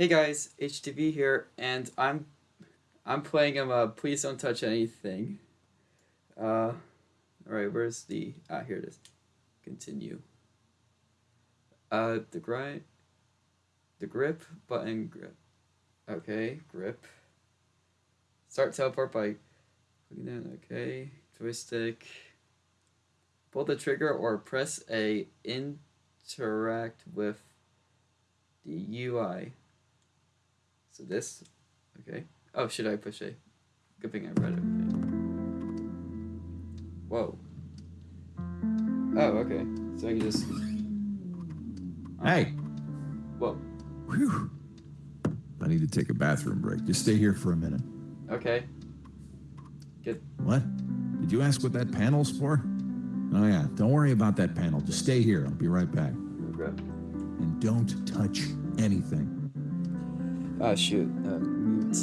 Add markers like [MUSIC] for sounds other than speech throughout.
Hey guys, HTV here, and I'm I'm playing him. Uh, please don't touch anything. Uh, all right, where's the ah here it is. Continue. Uh, the grind, the grip button grip. Okay, grip. Start teleport by. Okay, joystick. Pull the trigger or press A. Interact with the UI. So this, okay. Oh, should I push A? Good thing I read everything. Whoa. Oh, okay. So I can just. Hey. Whoa. Whew. I need to take a bathroom break. Just stay here for a minute. Okay. Good. What? Did you ask what that panel's for? Oh, yeah. Don't worry about that panel. Just stay here. I'll be right back. And don't touch anything. Oh, shoot. Uh, mute.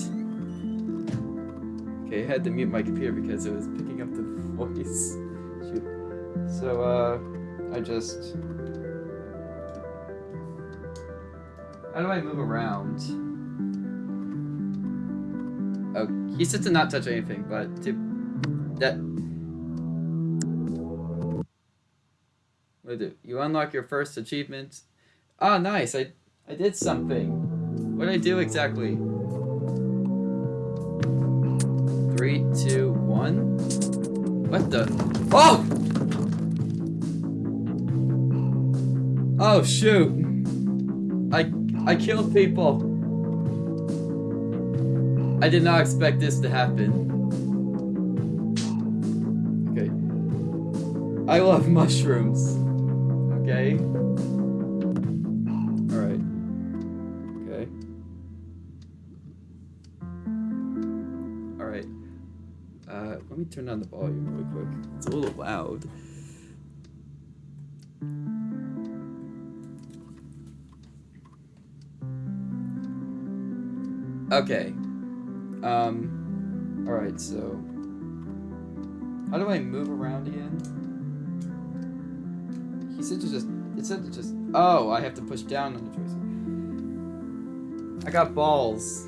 Okay, I had to mute my computer because it was picking up the voice. Shoot. So, uh, I just. How do I move around? Oh, he said to not touch anything, but to. That. What do? You unlock your first achievement. Oh, nice. I, I did something. What did I do exactly? Three, two, one. What the? Oh! Oh shoot! I I killed people. I did not expect this to happen. Okay. I love [LAUGHS] mushrooms. Okay. Turn down the volume really quick. It's a little loud. Okay. Um, alright, so... How do I move around again? He said to just... It said to just... Oh, I have to push down on the joystick. I got balls.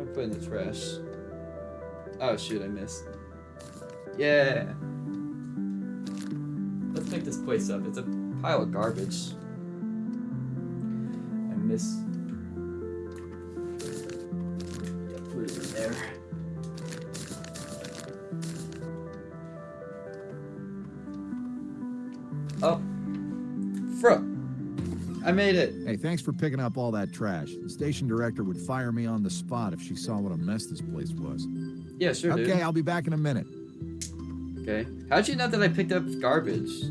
I put in the trash. Oh shoot, I missed. Yeah. Let's pick this place up. It's a pile of garbage. I miss. Put it in there. Oh, Fro. I made it. Hey, thanks for picking up all that trash. The station director would fire me on the spot if she saw what a mess this place was. Yeah, sure, okay, dude. I'll be back in a minute. Okay. How'd you know that I picked up garbage?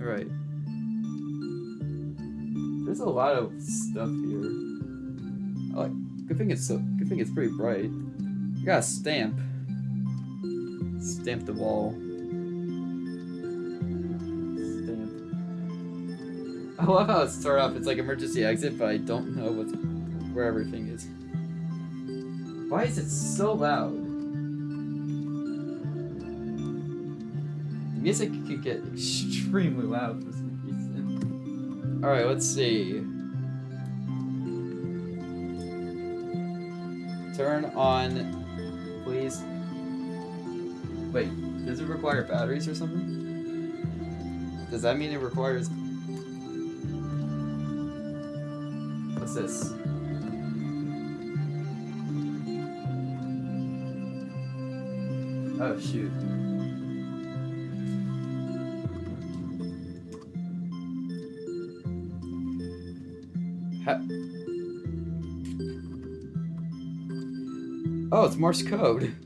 Alright. There's a lot of stuff here. I like good thing it's so good thing it's pretty bright. You got a stamp. Stamp the wall. Stamp. I love how it started off, it's like emergency exit, but I don't know what's where everything is. Why is it so loud? The music could get extremely loud for some reason. Alright, let's see. Turn on, please. Wait, does it require batteries or something? Does that mean it requires... What's this? Oh shoot. Ha oh, it's Morse code.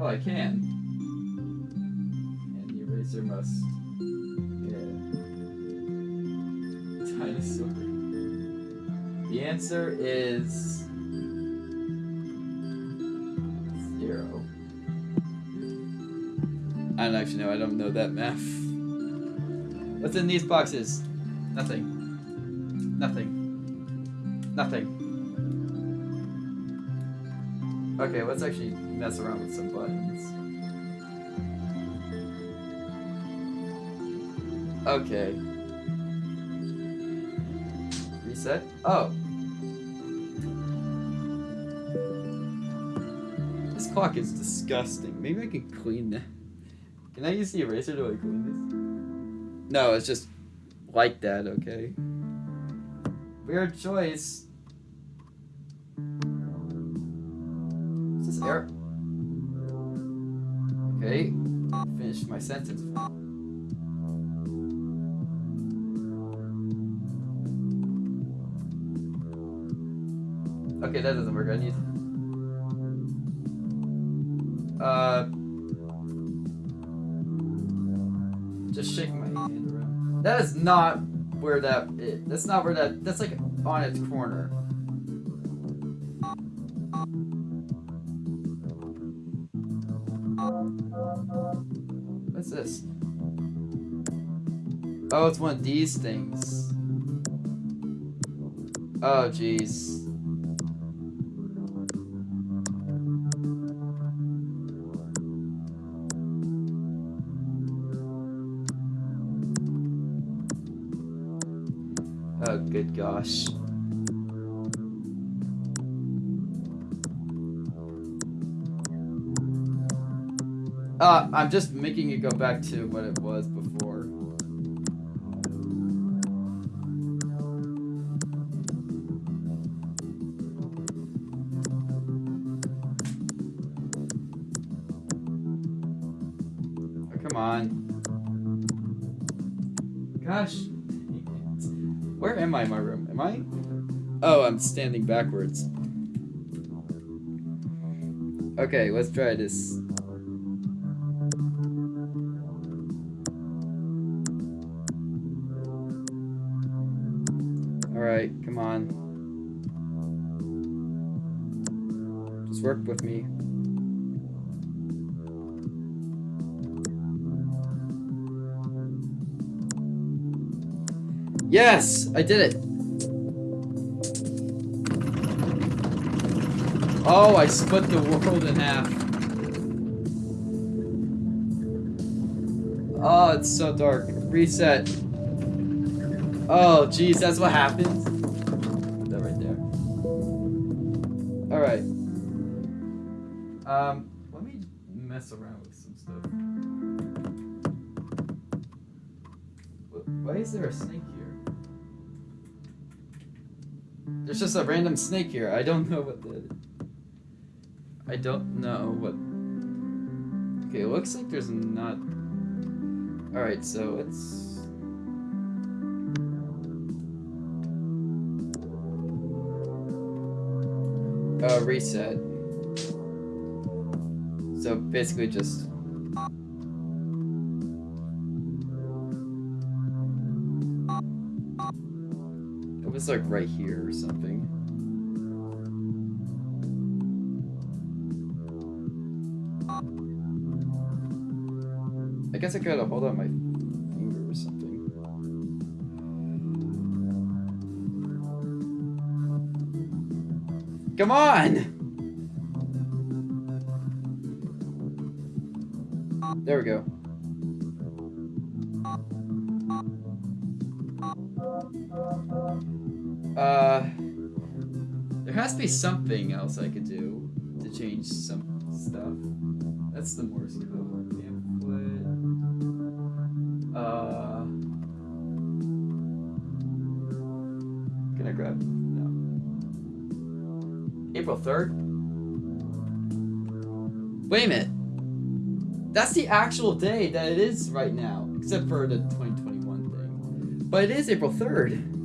Oh, I can. And the eraser must. Yeah. dinosaur? The answer is zero. I don't actually know. I don't know that math. What's in these boxes? Nothing. Nothing. Nothing. Okay, let's actually mess around with some buttons. Okay. Reset? Oh. This clock is disgusting. Maybe I can clean that. Can I use the eraser to like clean this? No, it's just like that, okay? Weird choice. Uh. Just shaking my hand around. That is not where that is. That's not where that. That's like on its corner. What's this? Oh, it's one of these things. Oh, jeez. Gosh. Uh, I'm just making it go back to what it was standing backwards. Okay, let's try this. Alright, come on. Just work with me. Yes! I did it! Oh, I split the world in half. Oh, it's so dark. Reset. Oh, jeez, that's what happens? That right there. Alright. Um, let me mess around with some stuff. Why is there a snake here? There's just a random snake here. I don't [LAUGHS] know what the. I don't know what. Okay, it looks like there's not. Alright, so let's. Uh, reset. So basically just. It was like right here or something. Guess I gotta hold on my finger or something. Come on! There we go. Uh, there has to be something else I could do to change some stuff. That's the Morse code third. Wait a minute. That's the actual day that it is right now, except for the 2021 thing. But it is April 3rd.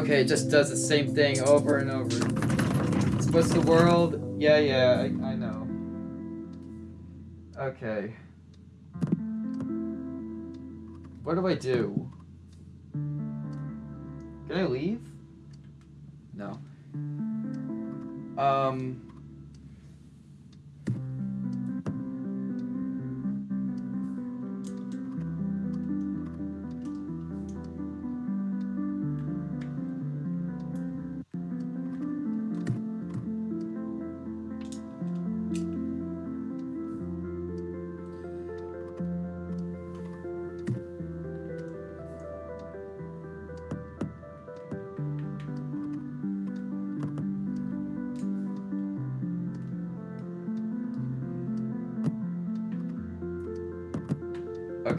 Okay, it just does the same thing over and over. What's the world? Yeah, yeah, I, I know. Okay. What do I do?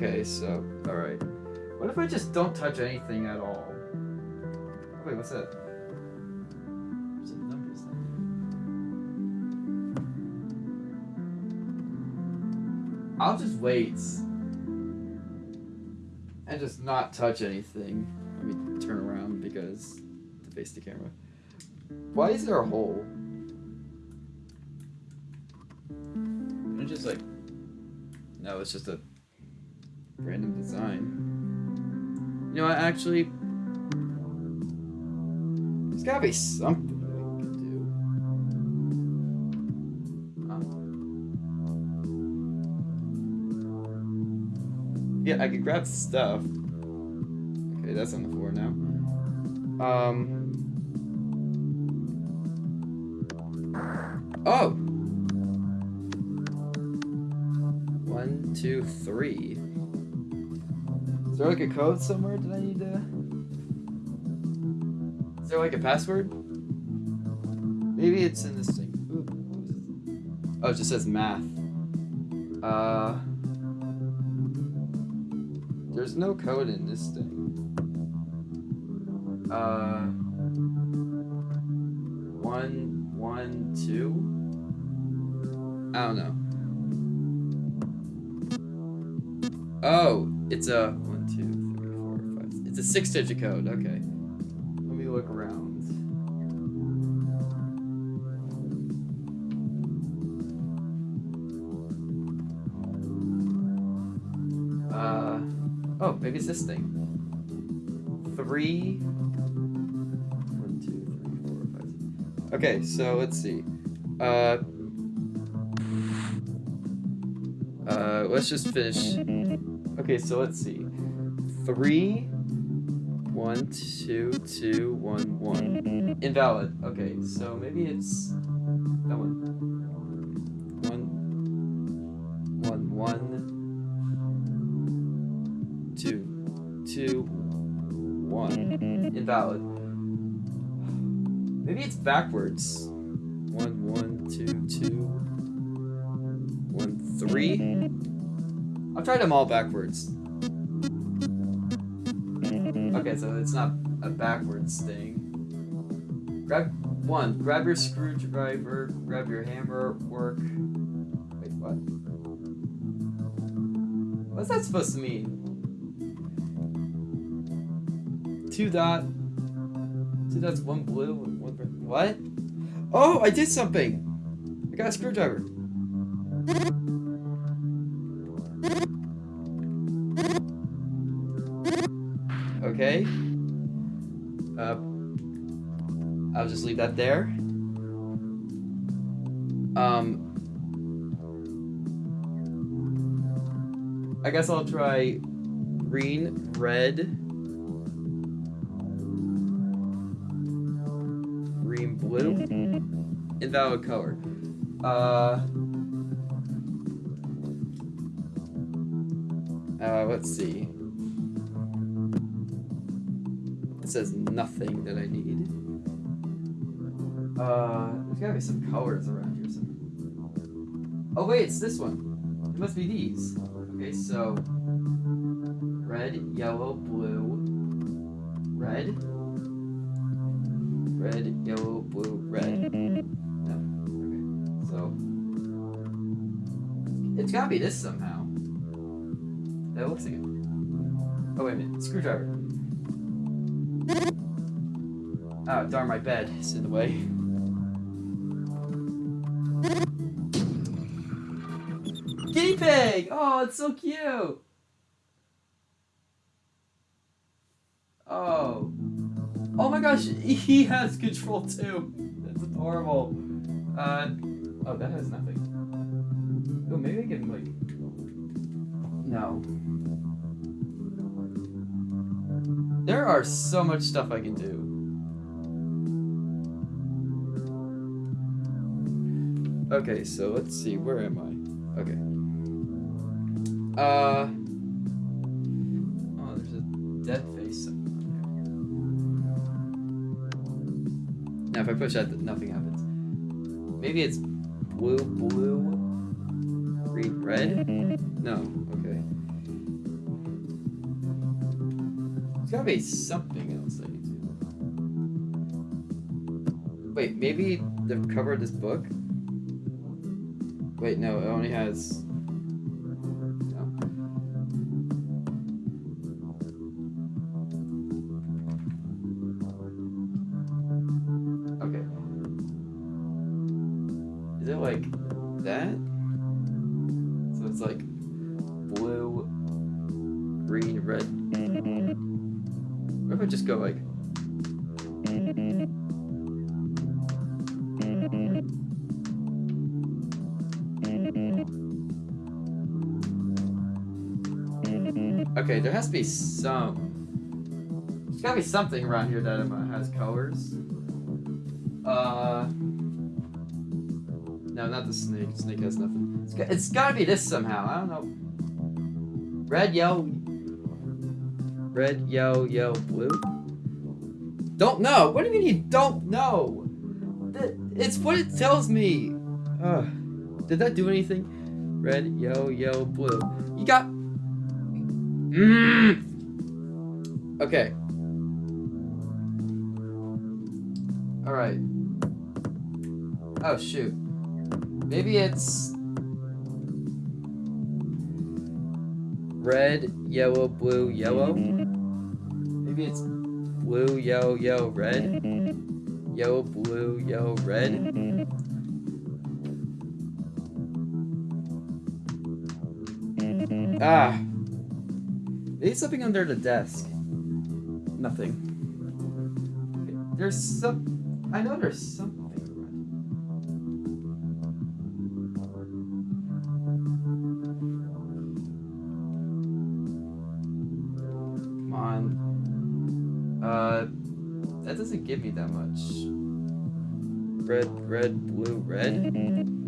Okay, so, alright. What if I just don't touch anything at all? Wait, what's that? I'll just wait. And just not touch anything. Let me turn around because to face the camera. Why is there a hole? It's just like no, it's just a actually, there's gotta be something I can do. Huh. Yeah, I could grab stuff. Okay, that's on the floor now. Um. There like a code somewhere? Did I need to? Is there like a password? Maybe it's in this thing. Ooh? Oh, it just says math. Uh. There's no code in this thing. Uh. One, one, two? I don't know. Oh, it's a It's a six-digit code. Okay. Let me look around. Uh, oh, maybe it's this thing. Three. One, two, three, four, five. six. Okay, so let's see. Uh. Uh, let's just finish. Okay, so let's see. Three, one, two, two, one, one. Invalid. Okay, so maybe it's that one. One, one, one, two, two, one. Invalid. Maybe it's backwards. One, one, two, two, one, three. I've tried them all backwards. Okay, so it's not a backwards thing. Grab one. Grab your screwdriver. Grab your hammer. Work. Wait, what? What's that supposed to mean? Two dot. Two dots. One blue and one. What? Oh, I did something. I got a screwdriver. That there. Um, I guess I'll try green, red, green, blue, invalid color. Uh, uh, let's see. It says nothing that I need. Uh, there's gotta be some colors around here. Oh wait, it's this one. It must be these. Okay, so red, yellow, blue, red, red, yellow, blue, red. No. Okay, so it's gotta be this somehow. That looks like it. Oh wait a minute, screwdriver. Oh, darn, my bed is in the way. [LAUGHS] Oh, it's so cute! Oh. Oh my gosh, he has control too. That's adorable. Uh, oh, that has nothing. Oh, maybe I can, like... No. There are so much stuff I can do. Okay, so let's see, where am I? Okay. Uh... Oh, there's a dead face Now if I push that, nothing happens. Maybe it's blue, blue, green, red? No, okay. There's gotta be something else I need to. Wait, maybe the cover of this book? Wait, no, it only has. Some. There's gotta be something around here that um, has colors. Uh. No, not the snake. Snake has nothing. It's, got, it's gotta be this somehow. I don't know. Red, yellow. Red, yellow, yellow, blue. Don't know. What do you mean you don't know? It's what it tells me. Did that do anything? Red, yellow, yellow, blue. You got. Mm. Okay. All right. Oh shoot. Maybe it's red, yellow, blue, yellow. Maybe it's blue, yellow, yellow, red. Yellow, blue, yellow, red. Ah. Maybe something under the desk. Nothing. There's some. I know there's something. Come on. Uh, that doesn't give me that much. Red, red, blue, red.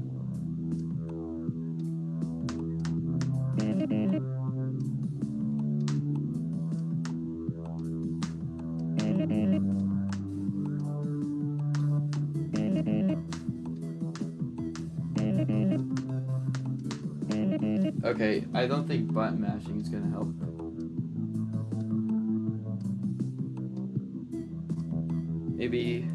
Okay, I don't think button mashing is gonna help. Maybe. [GASPS]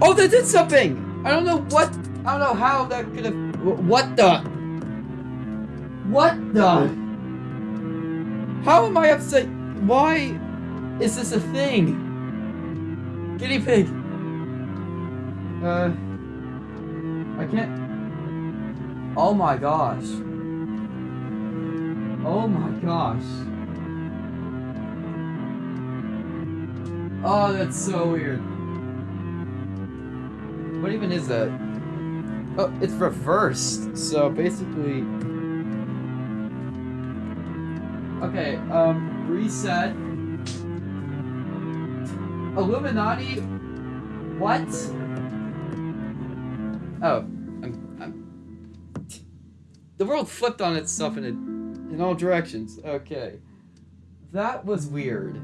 Oh, that did something! I don't know what. I don't know how that could have. What the? What the? How am I upset? Why is this a thing? Guinea pig. Uh. I can't. Oh my gosh. Oh my gosh. Oh, that's so weird. What even is that? Oh, it's reversed. So basically. Okay, um, reset. Illuminati. What? Oh, I'm, I'm. The world flipped on itself in a, in all directions. Okay, that was weird.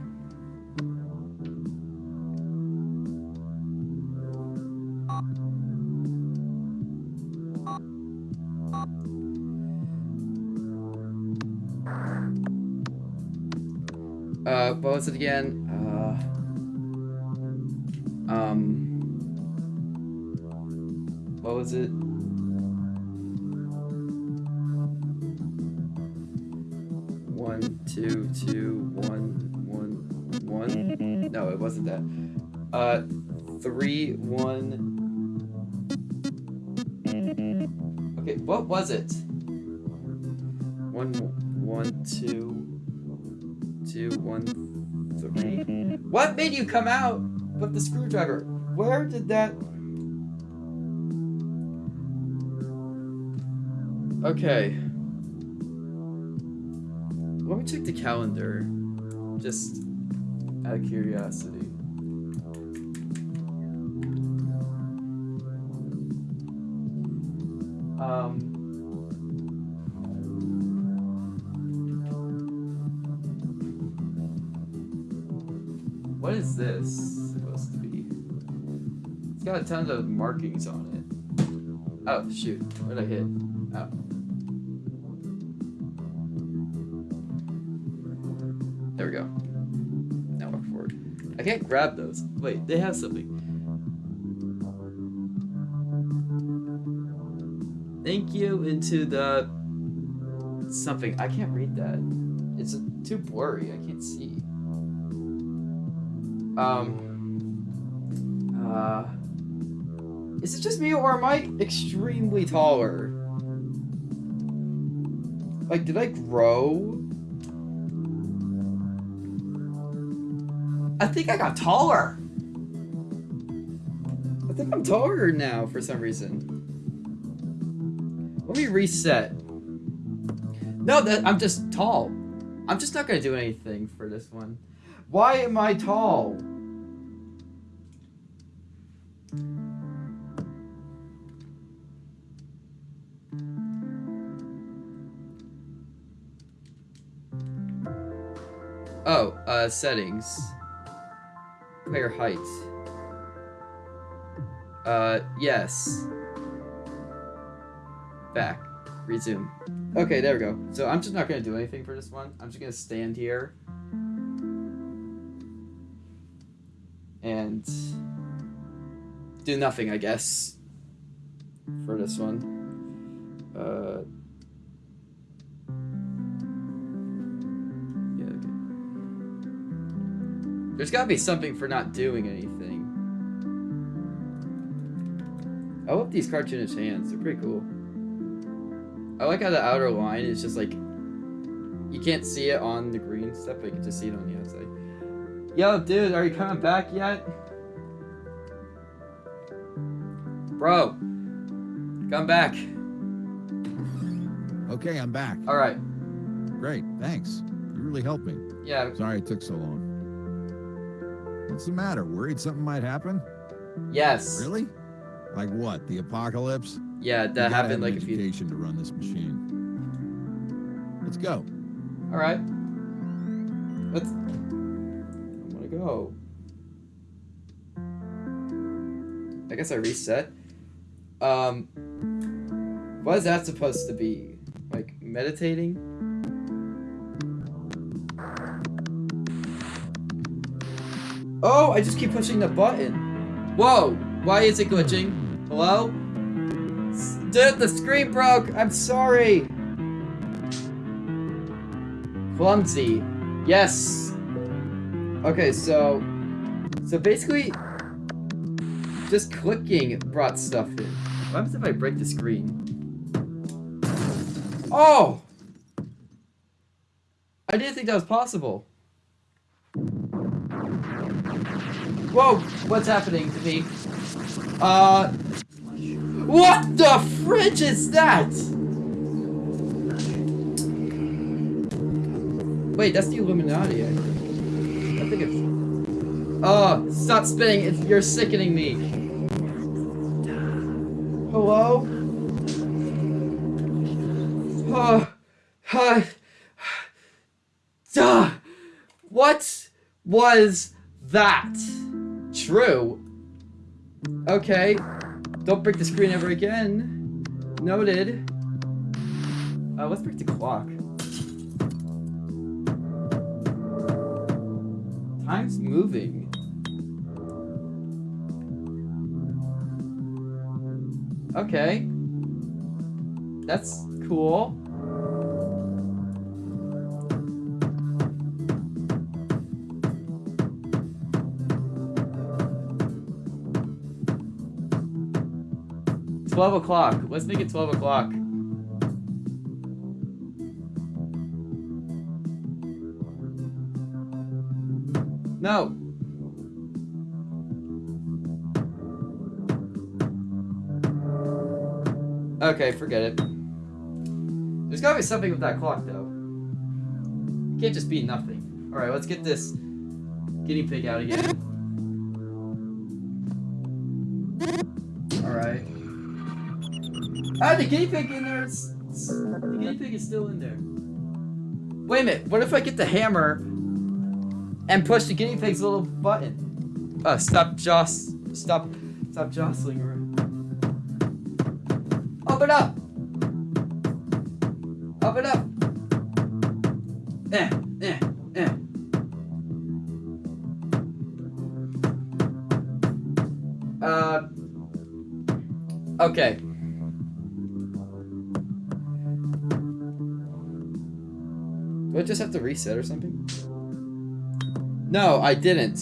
Uh, what was it again? Uh, um, was it? One, two, two, one, one, one. No, it wasn't that. Uh, three, one. Okay, what was it? One, one, two, two, one, three. What made you come out with the screwdriver? Where did that? Okay. Let me check the calendar. Just out of curiosity. Um. What is this supposed to be? It's got a ton of markings on it. Oh, shoot. What did I hit? Can't grab those. Wait, they have something. Thank you into the something. I can't read that. It's too blurry. I can't see. Um. Uh. Is it just me or am I extremely taller? Like, did I grow? I think I got taller. I think I'm taller now for some reason. Let me reset. No, that I'm just tall. I'm just not gonna do anything for this one. Why am I tall? Oh, uh, settings. Player height. Uh, yes. Back. Resume. Okay, there we go. So I'm just not gonna do anything for this one. I'm just gonna stand here. And do nothing, I guess. For this one. There's gotta be something for not doing anything. I love these cartoonish hands. They're pretty cool. I like how the outer line is just like you can't see it on the green stuff, but you can just see it on the outside. Yo, dude, are you coming back yet? Bro, come back. Okay, I'm back. All right. Great, thanks. You really helped me. Yeah. Sorry it took so long. What's the matter? Worried something might happen? Yes. Really? Like what? The apocalypse? Yeah, that happened like an a few. education to run this machine. Let's go. All right. Let's. I want to go. I guess I reset. Um. What is that supposed to be? Like meditating? Oh, I just keep pushing the button. Whoa! Why is it glitching? Hello? Dude, the screen broke! I'm sorry! Clumsy. Yes. Okay, so so basically just clicking brought stuff in. What happens if I break the screen? Oh! I didn't think that was possible. Whoa, what's happening to me? Uh What the fridge is that? Wait, that's the Illuminati, I think. I think it's... Oh, stop spinning. It's, you're sickening me. Hello? Oh, hi. Duh. What was that? True. Okay. Don't break the screen ever again. Noted. Uh, let's break the clock. Time's moving. Okay. That's cool. 12 o'clock. Let's make it 12 o'clock. No. Okay, forget it. There's gotta be something with that clock, though. It can't just be nothing. Alright, let's get this guinea pig out again. Alright. Ah, the guinea pig in there is... The guinea pig is still in there. Wait a minute, what if I get the hammer and push the guinea pig's little button? Uh, stop joss... Stop... Stop jostling just have to reset or something? No, I didn't.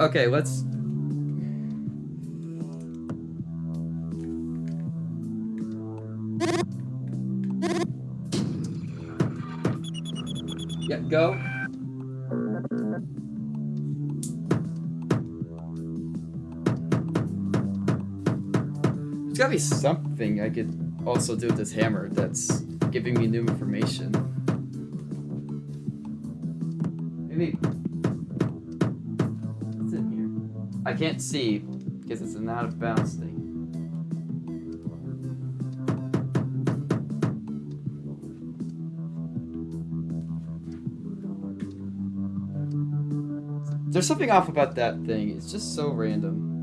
Okay, let's... Yeah, go. There's gotta be something I could also do this hammer that's giving me new information. Maybe... What's in here? I can't see because it's an out of bounds thing. There's something off about that thing. It's just so random.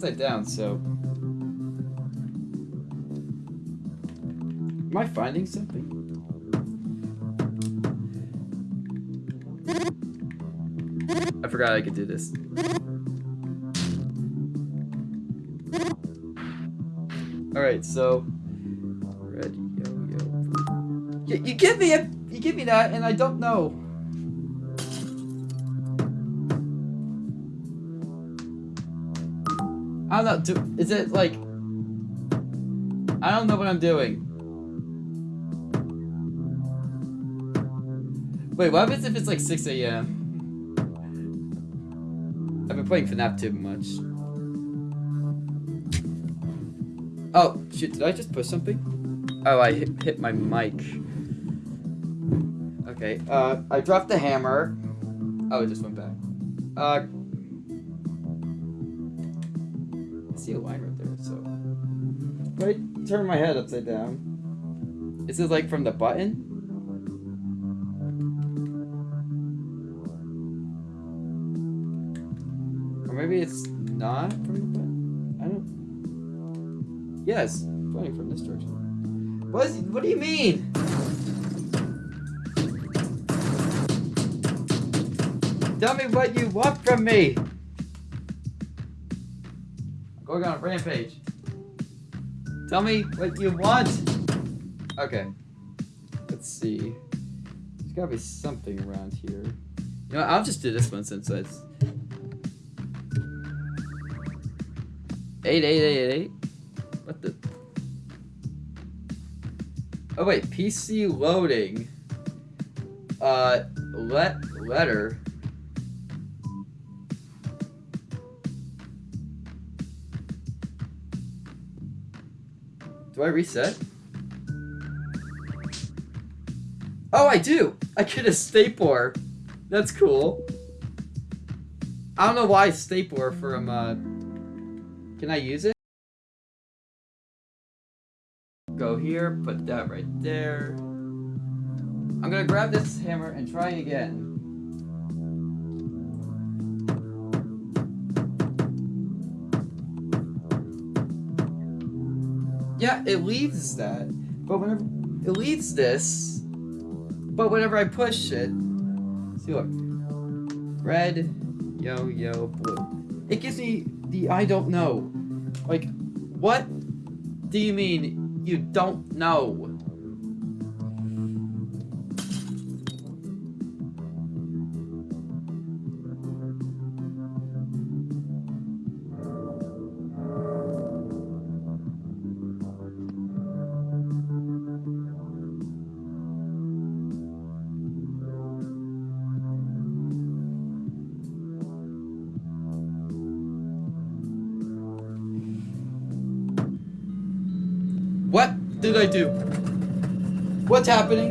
Upside down? So. Am I finding something? I forgot I could do this. Alright, so yo. You, you give me a you give me that and I don't know. I don't know. Do, is it like I don't know what I'm doing. Wait, what happens if it's like 6 a.m.? I've been playing FNAF too much. Oh, shoot, did I just push something? Oh, I hit, hit my mic. Okay, uh, I dropped the hammer. Oh, it just went back. Uh, see line right there, so. Wait, turn my head upside down. Is it like from the button? Or maybe it's not from the button? I don't. Yes, pointing from this direction. What, is, what do you mean? Tell me what you want from me! I'm going rampage. Tell me what you want! Okay. Let's see. There's gotta be something around here. You know, I'll just do this one since it's... Eight, eight, eight, eight. What the? Oh wait, PC loading. Uh, let letter. Do I reset? Oh, I do! I get a stapler. That's cool. I don't know why stapler from, uh... Can I use it? Go here, put that right there. I'm gonna grab this hammer and try again. Yeah, it leaves that. But whenever it leaves this, but whenever I push it, see look, red, yo, yo, blue. It gives me the I don't know. Like, what do you mean you don't know? Did I do? What's happening?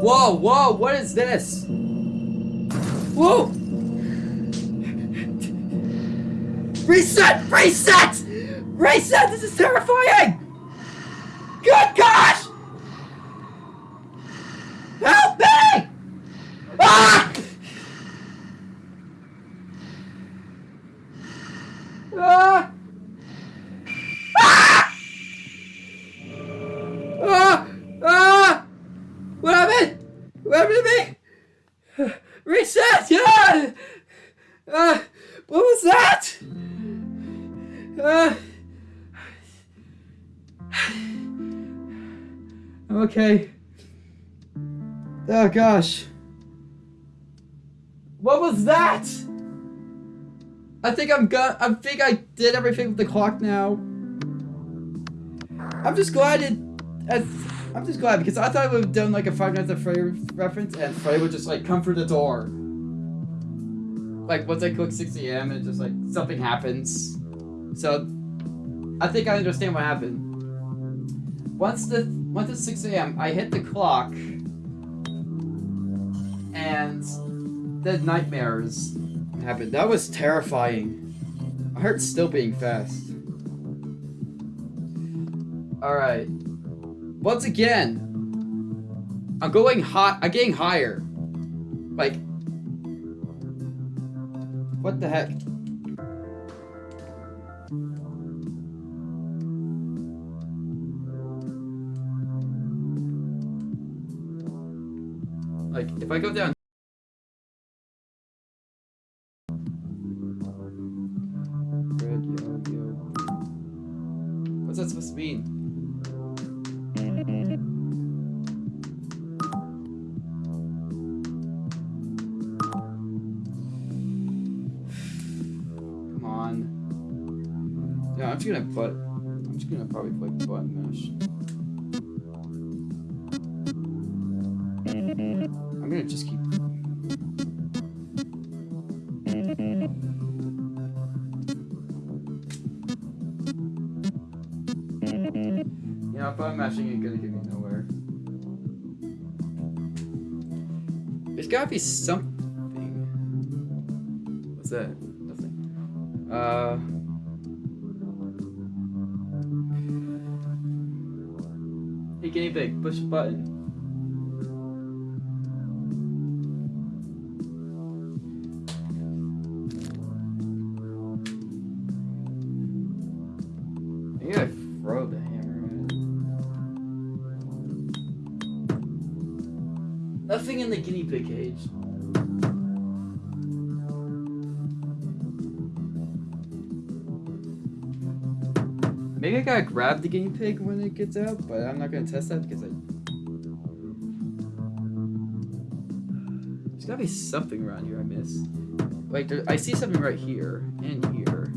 Whoa, whoa, what is this? Whoa! Reset! Reset! Reset! This is terrifying! Good gosh! Gosh. What was that? I think I'm gonna. I think I did everything with the clock now. I'm just glad it. I'm just glad because I thought it would have done like a Five Nights at Freddy reference and Freddy would just like come through the door. Like once I click 6 a.m. and just like something happens. So I think I understand what happened. Once the once it's 6 a.m. I hit the clock and the nightmares happened. That was terrifying. My heart's still beating fast. Alright. Once again, I'm going hot. I'm getting higher. Like, what the heck? Like, if I go down. Yeah, I'm just gonna butt. I'm just gonna probably play button mash. I'm gonna just keep. Know, button mashing ain't gonna get me nowhere. There's gotta be something. Hey, push the button. The guinea pig when it gets out, but I'm not gonna test that because I. There's gotta be something around here I missed. Like, there, I see something right here and here.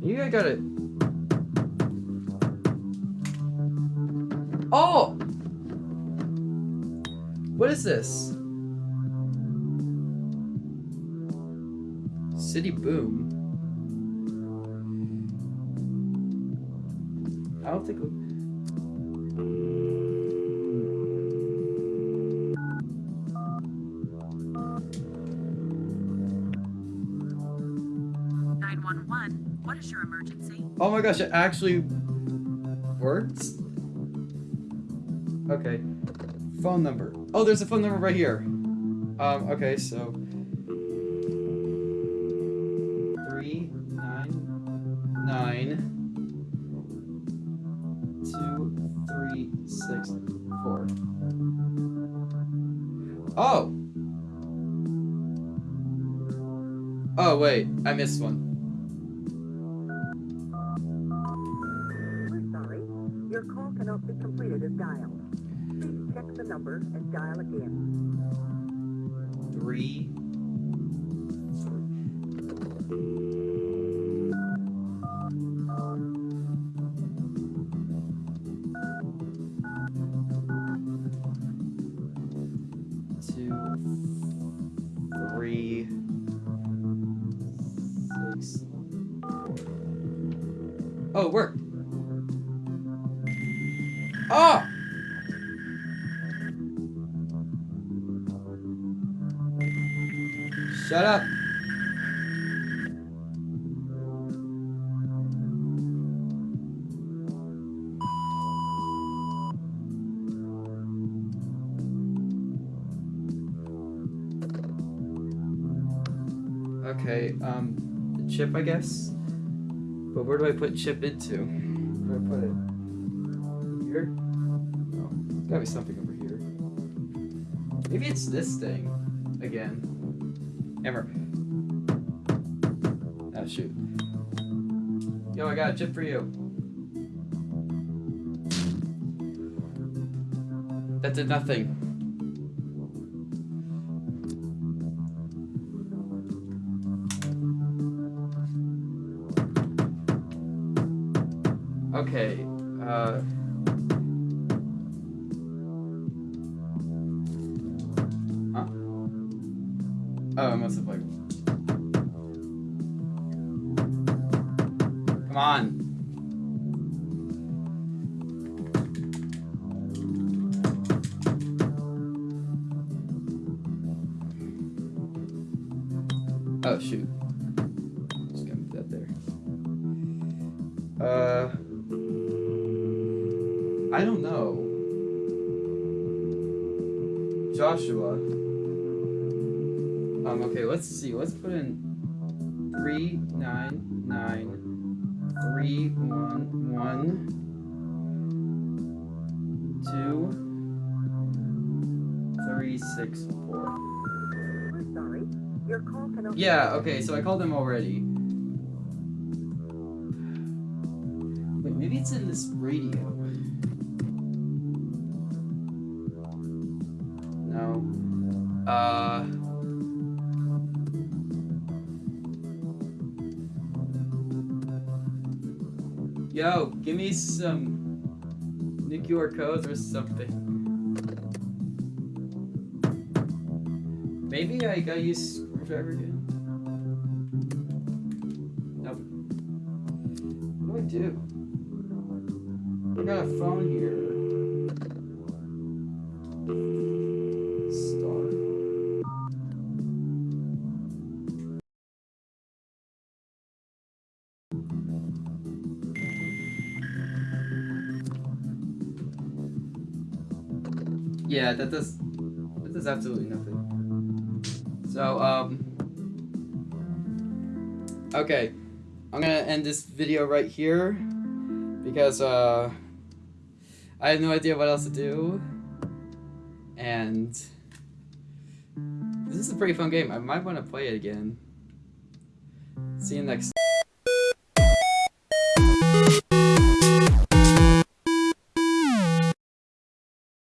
Maybe I gotta. Oh! What is this? City Boom. I don't. Nine one one. What is your emergency? Oh my gosh, it actually works? Okay. Phone number. Oh, there's a phone number right here. Um, okay, so. Missed one. We're sorry. Your call cannot be completed as dialed. Please check the number and dial again. Three. Chip, I guess. But where do I put chip into? Where do I put it? Here? No, there's gotta be something over here. Maybe it's this thing again. Hammer. Oh ah, shoot. Yo, I got a chip for you. That did nothing. Okay, uh. Your Yeah, okay, so I called him already. Wait, maybe it's in this radio. No. Uh. Yo, give me some new QR codes or something. Maybe I gotta use screwdriver again. Do I? Got a phone here. Yeah, that does that does absolutely nothing. So um Okay. I'm gonna end this video right here because uh I have no idea what else to do. And this is a pretty fun game. I might want to play it again. See you next